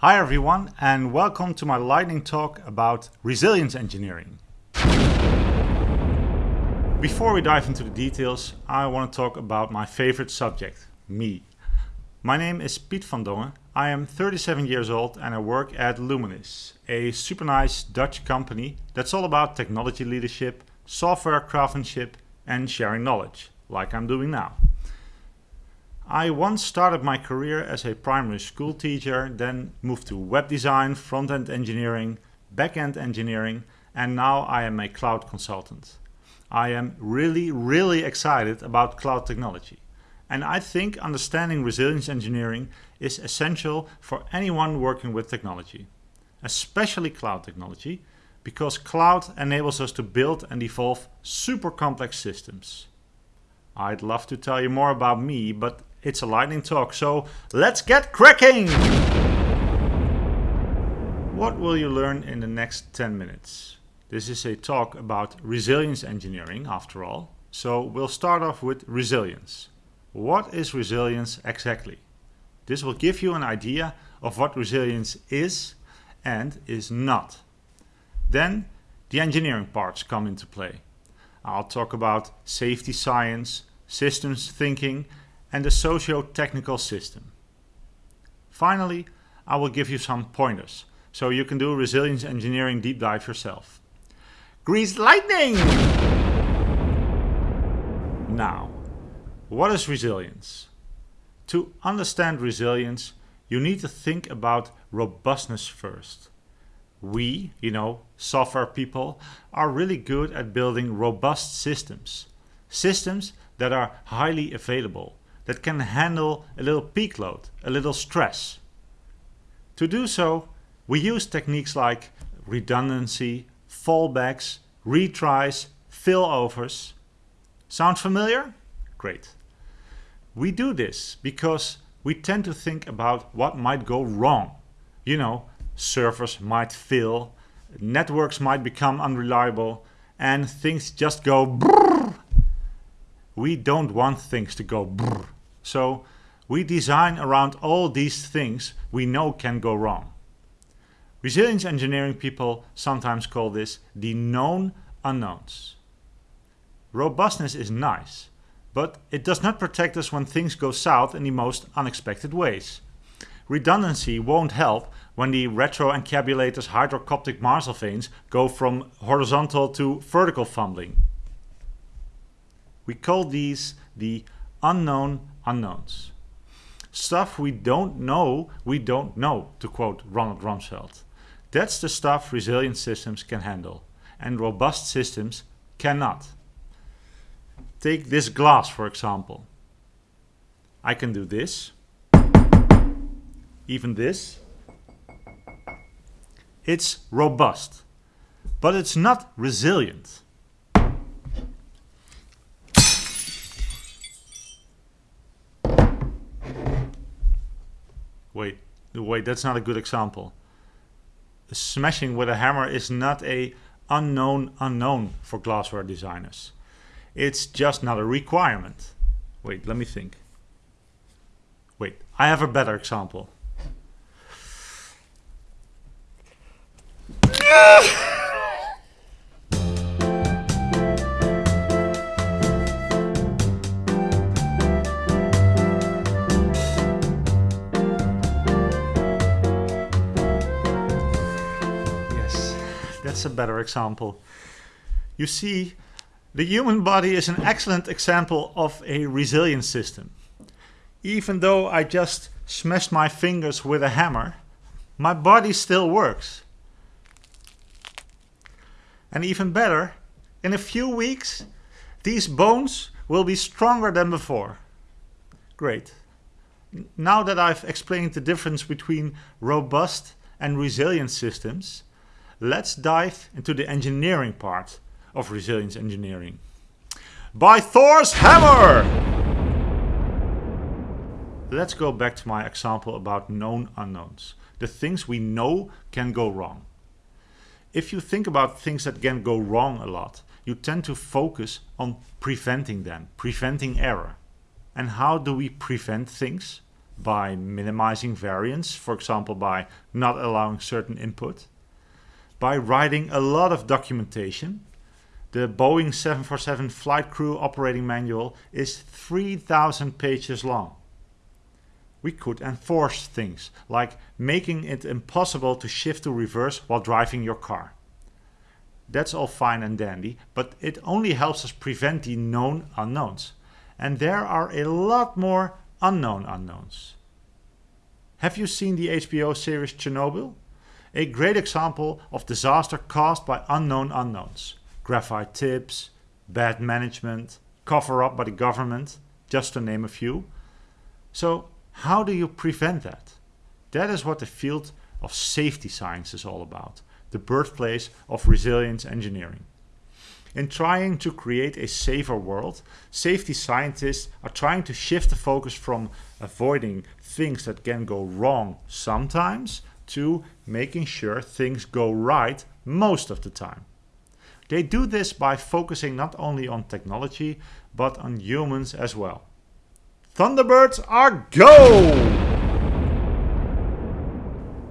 Hi everyone and welcome to my lightning talk about resilience engineering. Before we dive into the details, I want to talk about my favorite subject, me. My name is Piet van Dongen. I am 37 years old and I work at Luminis, a super nice Dutch company that's all about technology leadership, software craftsmanship and sharing knowledge, like I'm doing now. I once started my career as a primary school teacher, then moved to web design, front-end engineering, back-end engineering, and now I am a cloud consultant. I am really, really excited about cloud technology. And I think understanding resilience engineering is essential for anyone working with technology, especially cloud technology, because cloud enables us to build and evolve super complex systems. I'd love to tell you more about me, but it's a lightning talk, so let's get cracking! What will you learn in the next 10 minutes? This is a talk about resilience engineering, after all, so we'll start off with resilience. What is resilience exactly? This will give you an idea of what resilience is and is not. Then the engineering parts come into play. I'll talk about safety science, systems thinking and the socio-technical system. Finally, I will give you some pointers so you can do resilience engineering deep dive yourself. Grease lightning! Now, what is resilience? To understand resilience, you need to think about robustness first. We, you know, software people, are really good at building robust systems. Systems that are highly available, that can handle a little peak load, a little stress. To do so, we use techniques like redundancy, fallbacks, retries, failovers. Sound familiar? Great. We do this because we tend to think about what might go wrong. You know, servers might fail, networks might become unreliable, and things just go brrr. We don't want things to go brrr. So we design around all these things we know can go wrong. Resilience engineering people sometimes call this the known unknowns. Robustness is nice, but it does not protect us when things go south in the most unexpected ways. Redundancy won't help when the retroencabulator's hydrocoptic marzelvanes go from horizontal to vertical fumbling. We call these the unknown unknowns. Stuff we don't know, we don't know, to quote Ronald Rumsfeld. That's the stuff resilient systems can handle, and robust systems cannot. Take this glass, for example. I can do this, even this. It's robust, but it's not resilient. Wait, wait, that's not a good example. Smashing with a hammer is not a unknown unknown for glassware designers. It's just not a requirement. Wait, let me think. Wait, I have a better example. better example. You see, the human body is an excellent example of a resilient system. Even though I just smashed my fingers with a hammer, my body still works. And even better, in a few weeks, these bones will be stronger than before. Great. Now that I've explained the difference between robust and resilient systems, let's dive into the engineering part of resilience engineering. By Thor's hammer! Let's go back to my example about known unknowns. The things we know can go wrong. If you think about things that can go wrong a lot, you tend to focus on preventing them, preventing error. And how do we prevent things? by minimizing variance, for example by not allowing certain input, by writing a lot of documentation. The Boeing 747 Flight Crew Operating Manual is 3000 pages long. We could enforce things, like making it impossible to shift to reverse while driving your car. That's all fine and dandy, but it only helps us prevent the known unknowns. And there are a lot more unknown unknowns. Have you seen the HBO series Chernobyl? A great example of disaster caused by unknown unknowns. Graphite tips, bad management, cover up by the government, just to name a few. So how do you prevent that? That is what the field of safety science is all about the birthplace of resilience engineering. In trying to create a safer world, safety scientists are trying to shift the focus from avoiding things that can go wrong sometimes to making sure things go right most of the time. They do this by focusing not only on technology, but on humans as well. Thunderbirds are go!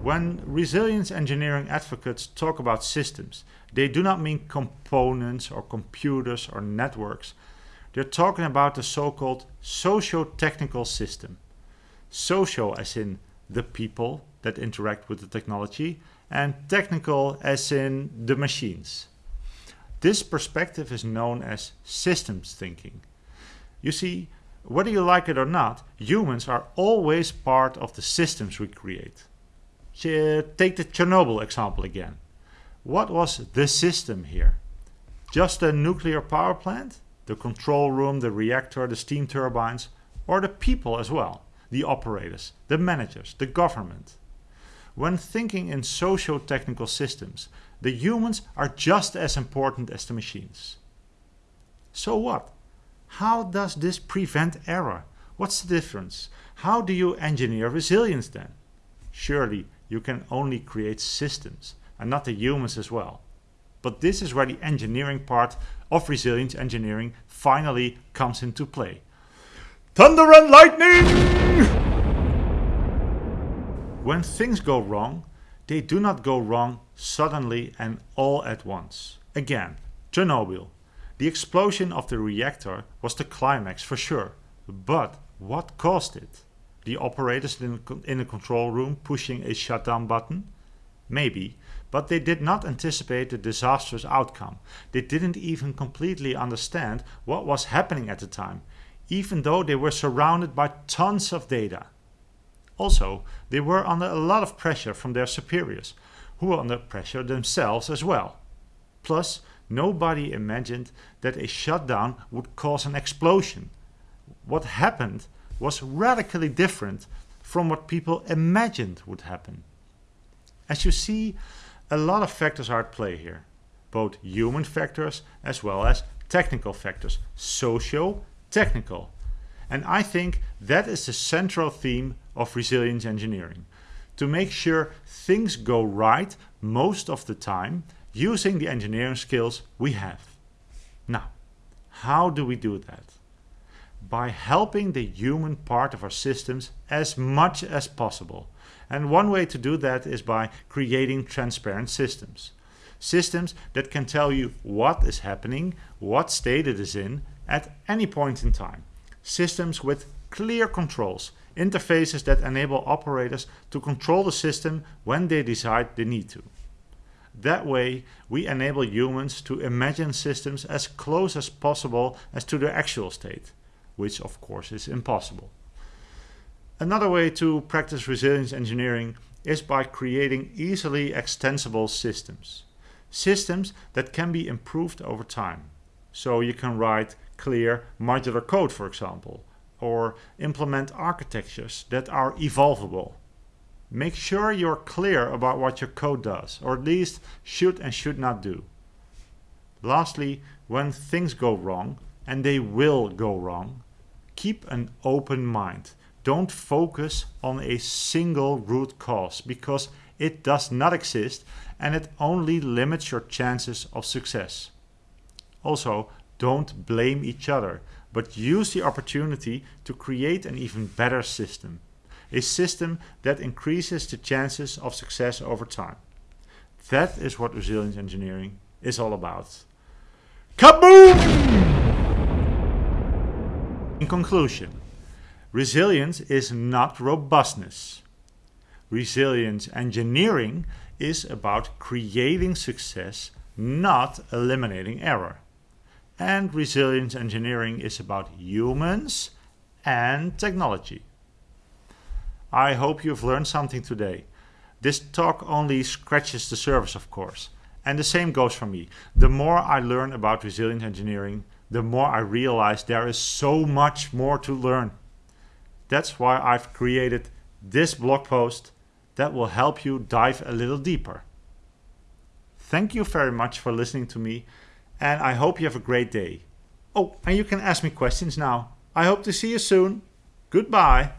When resilience engineering advocates talk about systems, they do not mean components or computers or networks. They're talking about the so-called socio-technical system. Socio as in the people that interact with the technology and technical as in the machines. This perspective is known as systems thinking. You see, whether you like it or not, humans are always part of the systems we create take the Chernobyl example again. What was the system here? Just a nuclear power plant? The control room, the reactor, the steam turbines? Or the people as well? The operators, the managers, the government? When thinking in socio-technical systems, the humans are just as important as the machines. So what? How does this prevent error? What's the difference? How do you engineer resilience then? Surely you can only create systems and not the humans as well. But this is where the engineering part of resilience engineering finally comes into play. Thunder and lightning! When things go wrong, they do not go wrong suddenly and all at once. Again, Chernobyl. The explosion of the reactor was the climax for sure, but what caused it? the operators in, the control room pushing a shutdown button? Maybe, but they did not anticipate the disastrous outcome. They didn't even completely understand what was happening at the time, even though they were surrounded by tons of data. Also, they were under a lot of pressure from their superiors, who were under pressure themselves as well. Plus, nobody imagined that a shutdown would cause an explosion. What happened was radically different from what people imagined would happen. As you see, a lot of factors are at play here, both human factors as well as technical factors, socio-technical. And I think that is the central theme of resilience engineering, to make sure things go right most of the time using the engineering skills we have. Now, how do we do that? by helping the human part of our systems as much as possible. And one way to do that is by creating transparent systems. Systems that can tell you what is happening, what state it is in, at any point in time. Systems with clear controls, interfaces that enable operators to control the system when they decide they need to. That way, we enable humans to imagine systems as close as possible as to their actual state which of course is impossible. Another way to practice resilience engineering is by creating easily extensible systems. Systems that can be improved over time. So you can write clear modular code, for example, or implement architectures that are evolvable. Make sure you're clear about what your code does, or at least should and should not do. Lastly, when things go wrong, and they will go wrong, keep an open mind. Don't focus on a single root cause because it does not exist and it only limits your chances of success. Also, don't blame each other, but use the opportunity to create an even better system. a system that increases the chances of success over time. That is what resilience engineering is all about. Kaboom! In conclusion, resilience is not robustness. Resilience engineering is about creating success, not eliminating error. And resilience engineering is about humans and technology. I hope you've learned something today. This talk only scratches the surface, of course. And the same goes for me. The more I learn about resilient engineering, the more I realize there is so much more to learn. That's why I've created this blog post that will help you dive a little deeper. Thank you very much for listening to me and I hope you have a great day. Oh, and you can ask me questions now. I hope to see you soon. Goodbye.